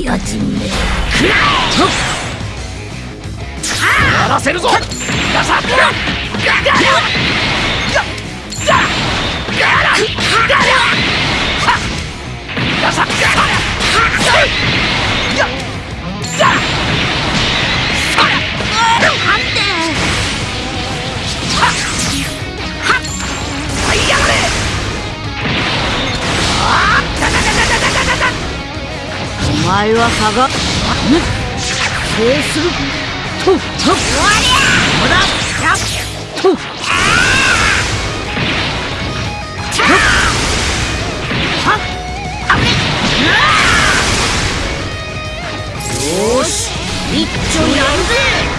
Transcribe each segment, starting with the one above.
やじめくらやらせるぞガサッガラガラガラガラガサッガラガラ判前は下がっ。そうする。とと。終わりややっ。とよし。一丁やるぜ。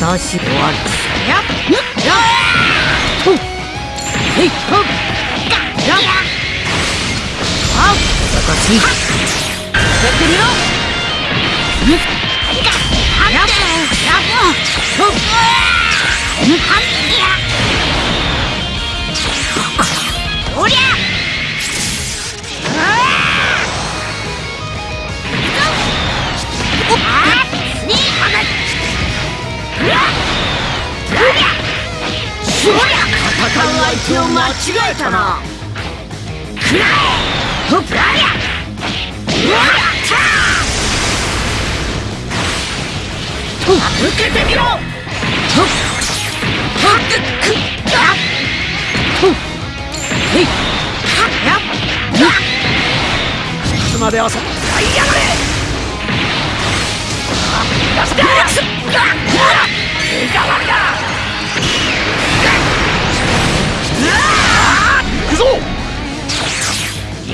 私終わるやっやっとへいほっやっあ私やってみろやっやっとおりゃう相手を間違えたなくらえほっらりゃうわったと受けてみろととっくっやっへいやっやっいつまで遊ぶはいやがれ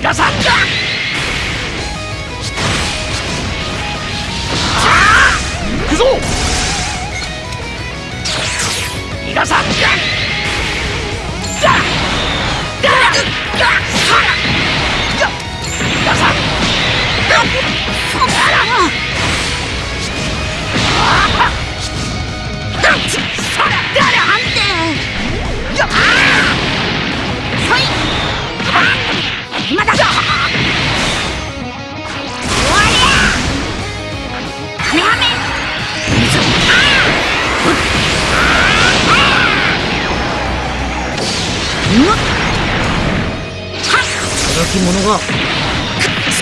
逃がさ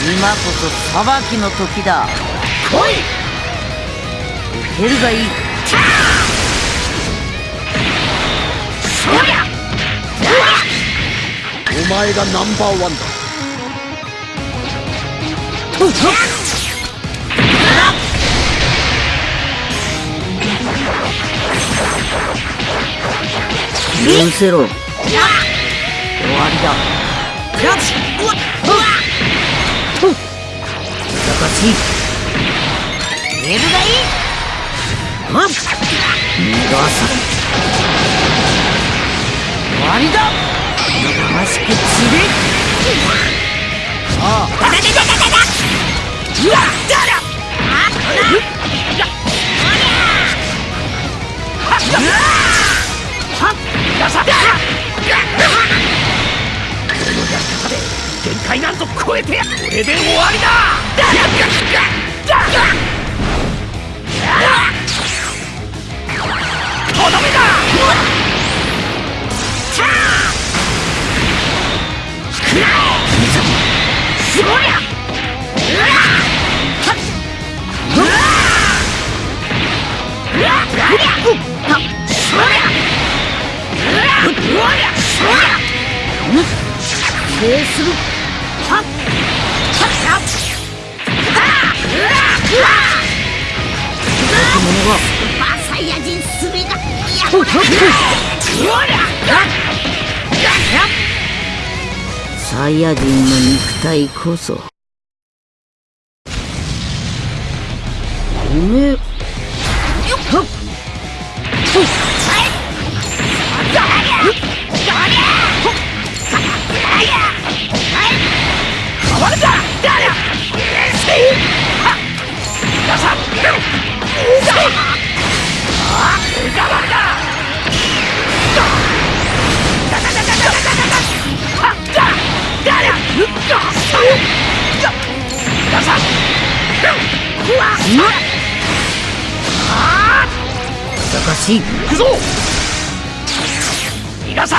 今こそ裁きの時だ来い受けるがいいお前がナンバーワンだ許せろ終わりだよし難しい入れるがいいはっ逃がさ終わりだ魂血でああ限界なんぞ超えてやこれで終わりだとどめだサイヤ人の肉体こそ。おめえしい行くぞ逃がさ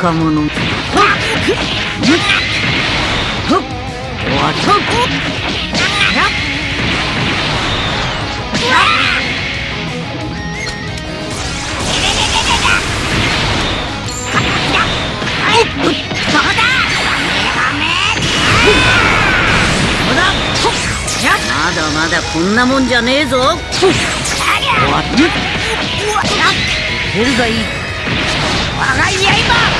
他者。はっはわまだまだこんなもんじゃねえぞ。わっヘルイ我が刃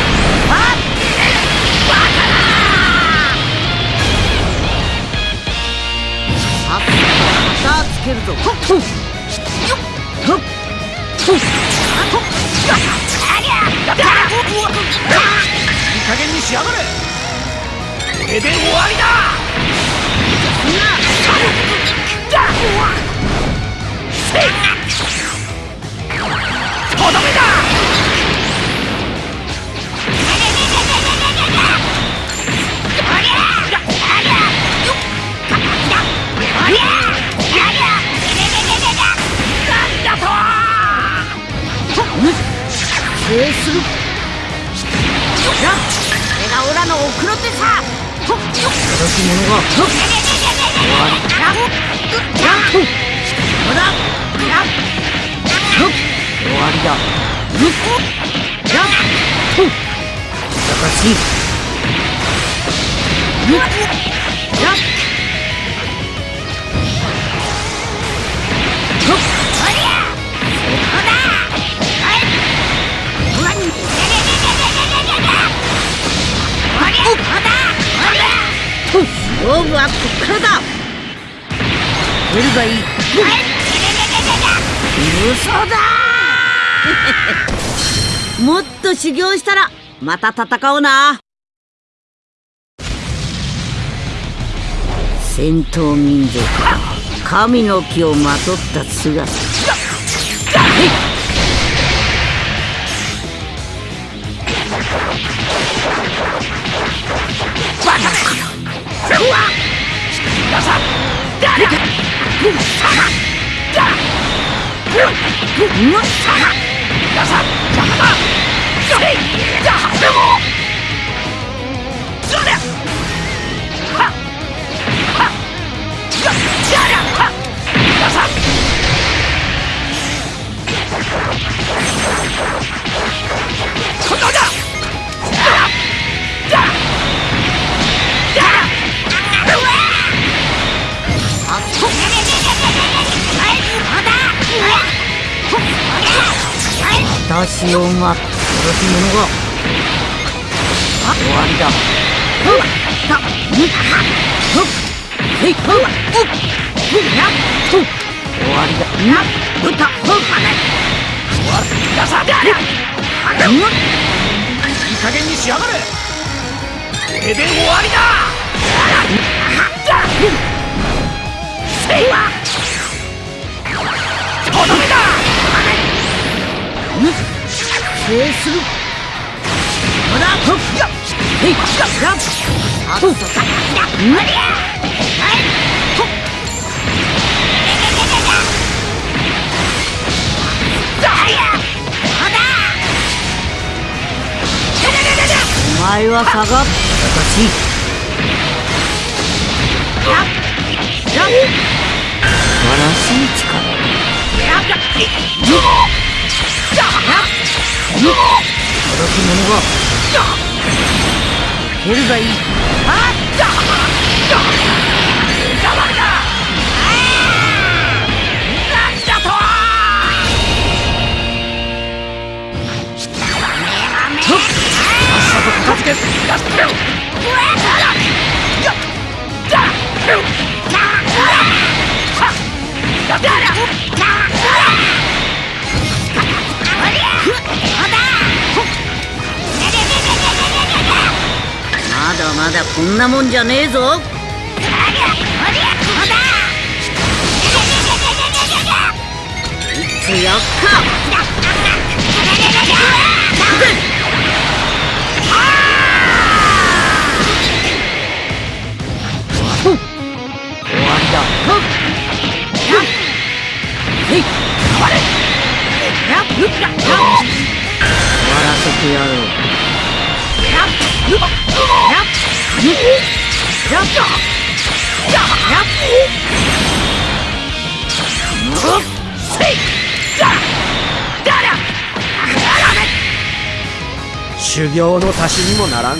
ぞ。ほっほっほっほっいい加減にしやがれ。これで終わりだ。Poof! 勝負はこっからだ。出るがいい。嘘だ もっと修行したらまた戦おうな。戦闘民族神の木をまとった姿。皆さん誰だうわっ皆さん邪魔だせいじ私をま殺す者が終わりだ。ふったふっふっへいふっうっふっやっふっ終わりだなふったふっ皆さんだりゃうわっいい加減にしやがれ。これで終わりだ。だせいはとどめだするまだふっやっへいやっあっとさうんお前は下がっ私素晴らしい力者が蹴るが。いいなまだまだこんなもんじゃねえぞ。いつやっか。やっ。終わらせてやろう修行の足しにもならん